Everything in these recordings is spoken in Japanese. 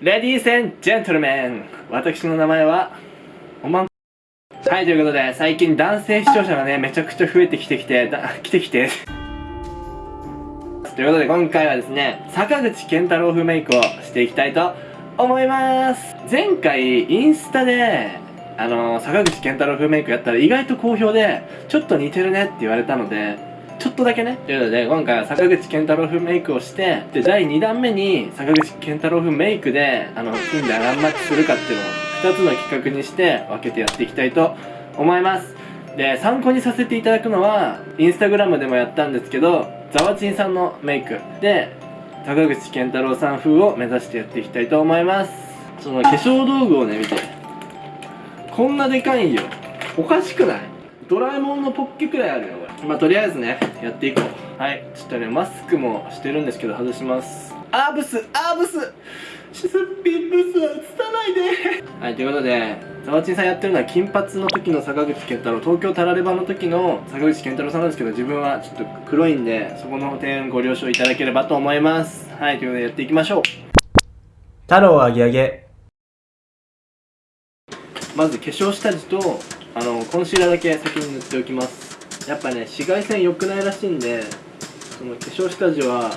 レディースンジェントルメン。私の名前はおまん。はいということで最近男性視聴者がねめちゃくちゃ増えてきてきてだ 来てきて。ということで今回はですね坂口健太郎風メイクをしていきたいと思います。前回インスタであの坂口健太郎風メイクやったら意外と好評でちょっと似てるねって言われたのでちょっとだけね。ということで、今回は坂口健太郎風メイクをして、で、第2弾目に坂口健太郎風メイクで、あの、ピンでアガンマッチするかっていうのを2つの企画にして分けてやっていきたいと思います。で、参考にさせていただくのは、インスタグラムでもやったんですけど、ザワチンさんのメイクで、坂口健太郎さん風を目指してやっていきたいと思います。その化粧道具をね、見て。こんなでかいんよ。おかしくない？ドラえもんのポッケくらいあるよ、これ。まあとりあえずねやっていこう。はい。ちょっとねマスクもしてるんですけど外します。アーブスアーブス。すっぴんブスは映さないで。はいということでザワチンさんやってるのは金髪の時の坂口健太郎。東京タラレバの時の坂口健太郎さんなんですけど自分はちょっと黒いんでそこの点ご了承いただければと思います。はいということでやっていきましょう。太郎あげあげまず化粧下地とあのコンシーラーだけ先に塗っておきますやっぱね紫外線良くないらしいんでその化粧下地は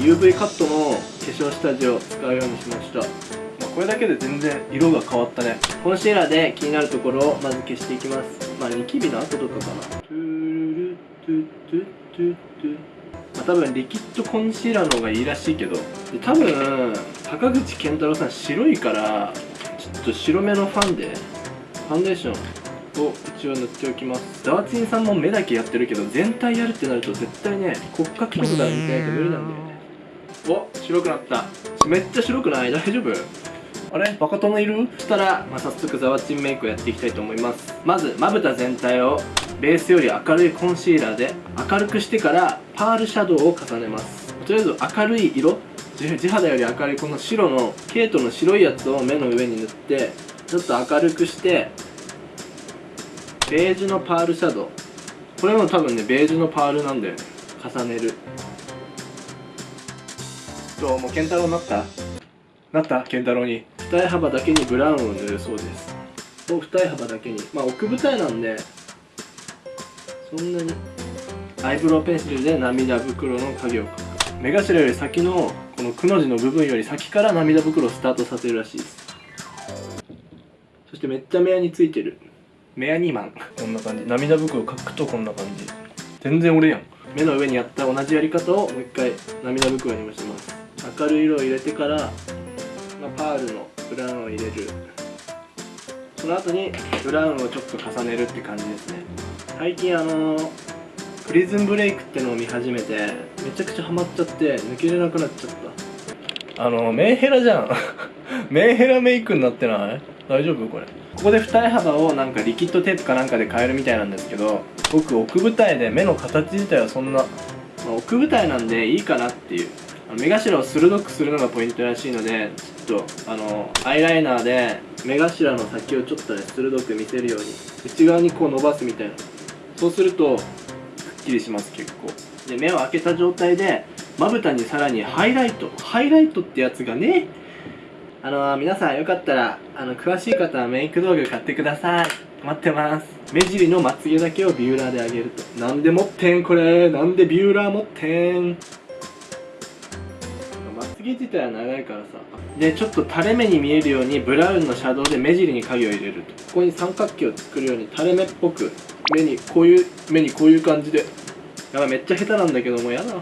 UV カットの化粧下地を使うようにしました、まあ、これだけで全然色が変わったね。コンシーラーで気になるところをまず消していきます。まあニキビの後とかかな。トゥルルトゥトゥトゥトゥ。まあ、多分リキッドコンシーラーの方がいいらしいけど。で多分坂口健太郎さん白いからちょっと白めのファンでファンデーションを一応塗っておきます。ザワチンさんも目だけやってるけど全体やるってなると絶対ね骨格とかが見たいと無理なんだよね。お白くなった。めっちゃ白くない？大丈夫？あれ？バカ殿いる？そしたら、まあ、早速ザワチンメイクをやっていきたいと思います。まずまぶた全体をベースより明るいコンシーラーで明るくしてからパールシャドウを重ねます。とりあえず明るい色。地肌より明るいこの白のケイトの白いやつを目の上に塗ってちょっと明るくしてベージュのパールシャドウ。これも多分ねベージュのパールなんだよね。重ねる。どう？も健太郎なった？なった？健太郎に。二重幅だけにブラウンを塗るそうです。お二重幅だけに。まあ奥二重なんでそんなに。アイブロウペンシルで涙袋の影を描く。目頭より先のこのくの字の部分より先から涙袋をスタートさせるらしいです。そしてめっちゃ目やについてるメアニーマン。こんな感じ。涙袋描くとこんな感じ。全然俺やん。目の上にやった同じやり方をもう一回涙袋にもします。明るい色を入れてから、まあ、パールのブラウンを入れる。その後にブラウンをちょっと重ねるって感じですね。最近あのー、プリズンブレイクってのを見始めてめちゃくちゃハマっちゃって抜けれなくなっちゃった。あのメンヘラじゃん。メンヘラメイクになってない？大丈夫？これ。ここで二重幅をなんかリキッドテープかなんかで変えるみたいなんですけど僕奥舞台で目の形自体はそんな、まあ、奥舞台なんでいいかなっていう。目頭を鋭くするのがポイントらしいのでちょっとあのアイライナーで目頭の先をちょっとね鋭く見せるように内側にこう伸ばすみたいな。そうするとくっきりします結構。で目を開けた状態でまぶたにさらにハイライト。ハイライトってやつがねあのー、皆さんよかったらあの詳しい方はメイク道具買ってください。待ってます。目尻のまつげだけをビューラーで上げると。なんで持ってんこれ？なんでビューラー持ってん？まつげ自体は長いからさ。でちょっと垂れ目に見えるようにブラウンのシャドウで目尻に影を入れると。ここに三角形を作るように垂れ目っぽく目にこういう目にこういう感じで。やばいめっちゃ下手なんだけどもやだ。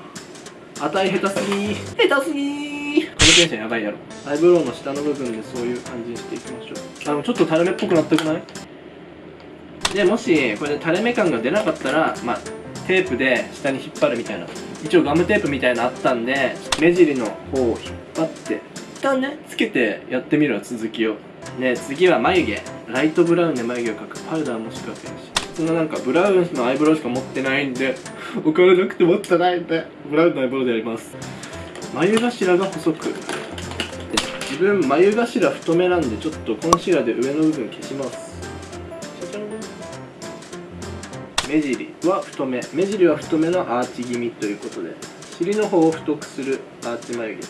値下手すぎ下手すぎのテンションやばいやろ。アイブロウの下の部分でそういう感じにしていきましょう。あのちょっと垂れ目っぽくなってくない？でもしこれで垂れ目感が出なかったらまあテープで下に引っ張るみたいな。一応ガムテープみたいなのあったんで目尻の方を引っ張って一旦ねつけてやってみるわ続きを。で次は眉毛。ライトブラウンで眉毛を描く。パウダーもしくはペンシルそのなんかブラウンのアイブロウしか持ってないんでお金なくて持ってないんでブラウンのアイブロウでやります眉頭が細く。自分眉頭太めなんでちょっとコンシーラーで上の部分消します。目尻は太め。目尻は太めのアーチ気味ということで尻の方を太くするアーチ眉毛。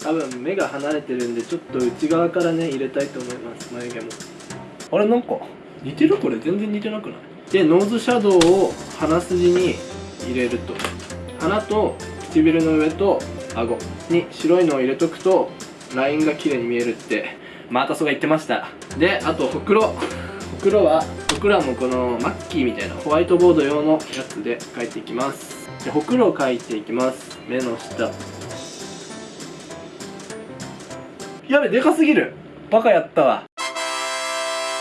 多分目が離れてるんでちょっと内側からね入れたいと思います眉毛も。あれなんか似てるこれ。全然似てなくない？でノーズシャドウを鼻筋に入れると。鼻と唇の上と顎に白いのを入れとくとラインが綺麗に見えるって。マータソが言ってました。であとほくろ。ほくろはほくろはもうこのマッキーみたいなホワイトボード用のやつで描いていきます。でほくろを描いていきます。目の下。やべでかすぎる。バカやったわ。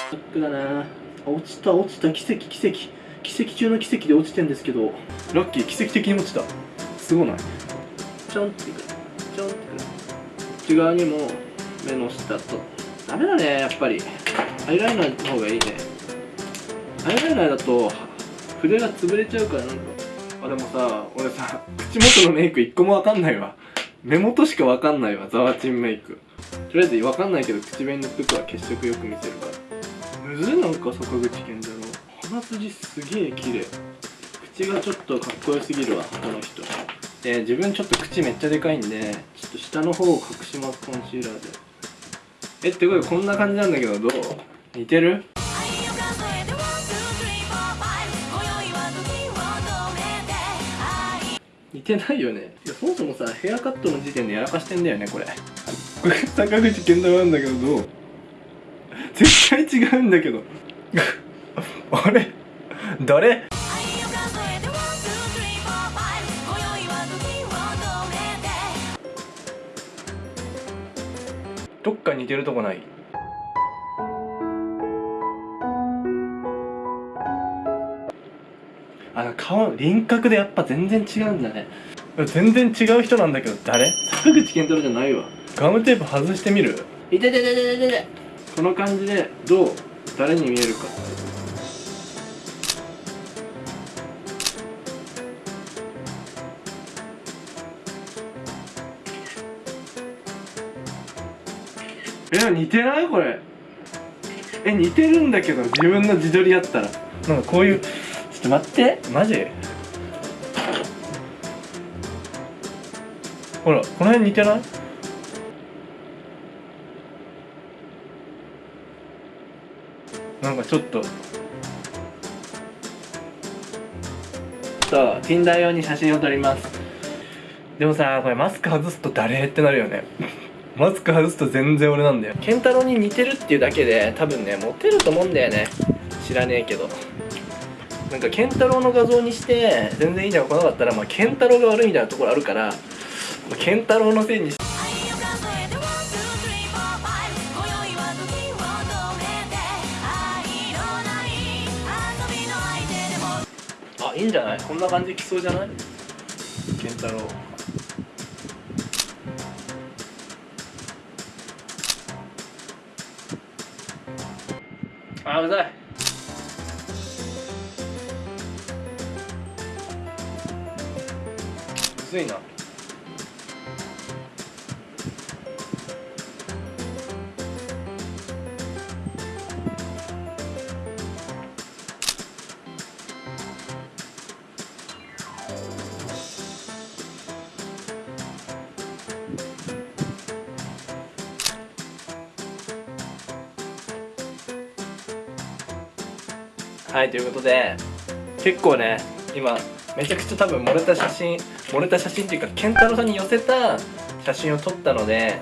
ショックだな。落ちた落ちた。奇跡奇跡奇跡中の奇跡で落ちてんですけどラッキー奇跡的に落ちた。すごない？ちょんってくるちょんってく。る内側にも目の下と。ダメだねやっぱり。アイライナーの方がいいね。アイライナーだと筆が潰れちゃうからなんか。あでもさ俺さ口元のメイク一個もわかんないわ。目元しかわかんないわザワチンメイク。とりあえずわかんないけど口紅塗っとくわ血色よく見せるから。むずいなんか坂口健鼻筋すげえ綺麗。口がちょっとかっこよすぎるわこの人。で自分ちょっと口めっちゃでかいんでちょっと下の方を隠しますコンシーラーで。えってことでこんな感じなんだけどどう？似てる？似てないよね。いやそもそもさヘアカットの時点でやらかしてんだよねこれ。これ坂口健太郎なんだけどどう？絶対違うんだけどあれ？誰？どっか似てるとこない？あの顔輪郭でやっぱ全然違うんだね。全然違う人なんだけど誰？坂口健太郎じゃないわ。ガムテープ外してみる？いててててててこの感じでどう誰に見えるかえ似てない？これ。え似てるんだけど自分の自撮りやったら。なんかこういうちょっと待って。マジ？ほらこの辺似てない？なんかちょっと。そう Tinder 用に写真を撮ります。でもさこれマスク外すと誰ってなるよねマスク外すと全然俺なんだよ。健太郎に似てるっていうだけで多分ねモテると思うんだよね。知らねえけど。なんか健太郎の画像にして全然いいじゃん来なかったらまあ健太郎が悪いみたいなところあるから、まあ、健太郎のせいにしあいいんじゃない？こんな感じきそうじゃない？健太郎あうざい。むずいな。はいということで結構ね今めちゃくちゃ多分漏れた写真漏れた写真っていうか健太郎さんに寄せた写真を撮ったので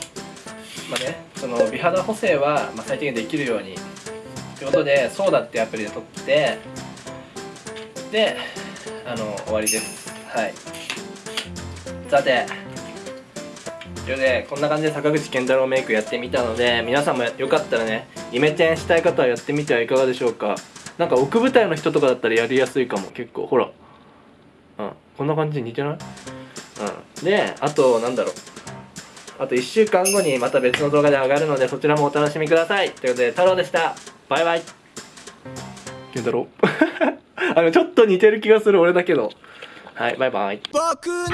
まあねその美肌補正は、ま、最低限できるように。ということで「そうだ」ってアプリで撮ってであの終わりです。はい。さてというでこんな感じで坂口健太郎メイクやってみたので皆さんもよかったらねイメチェンしたい方はやってみてはいかがでしょうか。なんか奥舞台の人とかだったらやりやすいかも結構。ほら。うん。こんな感じで似てない？うん。であとなんだろう。あと1週間後にまた別の動画で上がるのでそちらもお楽しみください。ということで太郎でした。バイバイ。健太郎。あのちょっと似てる気がする俺だけど。はいバイバイ。僕の